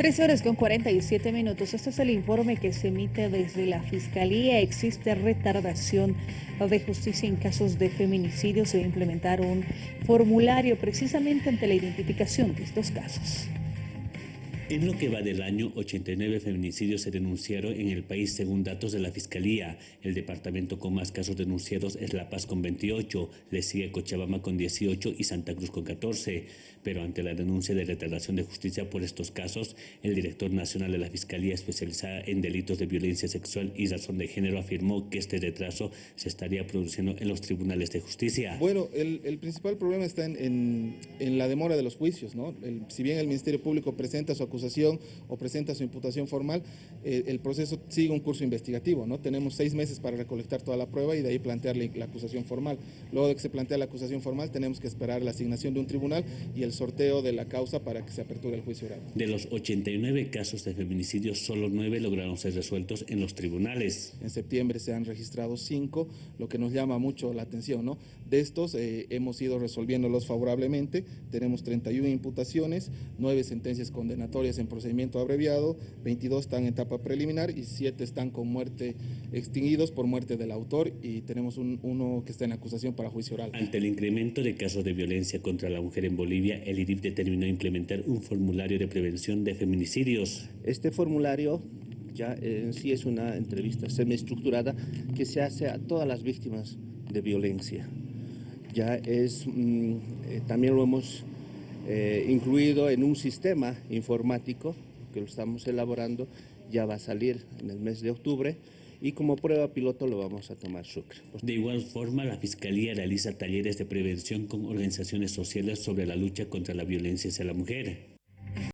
Tres horas con 47 minutos. Este es el informe que se emite desde la Fiscalía. Existe retardación de justicia en casos de feminicidio. Se va a implementar un formulario precisamente ante la identificación de estos casos. En lo que va del año, 89 feminicidios se denunciaron en el país según datos de la Fiscalía. El departamento con más casos denunciados es La Paz con 28, le sigue Cochabamba con 18 y Santa Cruz con 14. Pero ante la denuncia de retardación de justicia por estos casos, el director nacional de la Fiscalía especializada en delitos de violencia sexual y razón de género afirmó que este retraso se estaría produciendo en los tribunales de justicia. Bueno, el, principal problema está en, la demora de los juicios. ¿no? si bien el Ministerio Público presenta su acusación, o presenta su imputación formal, eh, el proceso sigue un curso investigativo, ¿no? Tenemos seis meses para recolectar toda la prueba y de ahí plantear la, acusación formal. Luego de que se plantea la acusación formal, tenemos que esperar la asignación de un tribunal y el sorteo de la causa para que se aperture el juicio oral. De los 89 casos de feminicidio, solo nueve lograron ser resueltos en los tribunales. En septiembre se han registrado cinco, lo que nos llama mucho la atención, ¿no? De estos eh, hemos ido resolviéndolos favorablemente, tenemos 31 imputaciones, nueve sentencias condenatorias en procedimiento abreviado, 22 están en etapa preliminar y 7 están con muerte extinguidos por muerte del autor y tenemos uno que está en acusación para juicio oral. Ante el incremento de casos de violencia contra la mujer en Bolivia, el IRIF determinó implementar un formulario de prevención de feminicidios. Este formulario ya en sí es una entrevista semiestructurada que se hace a todas las víctimas de violencia. Ya es, mm, eh, también lo hemos eh, incluido en un sistema informático que lo estamos elaborando, ya va a salir en el mes de octubre y como prueba piloto lo vamos a tomar Sucre. De igual forma, la Fiscalía realiza talleres de prevención con organizaciones sociales sobre la lucha contra la violencia hacia la mujer.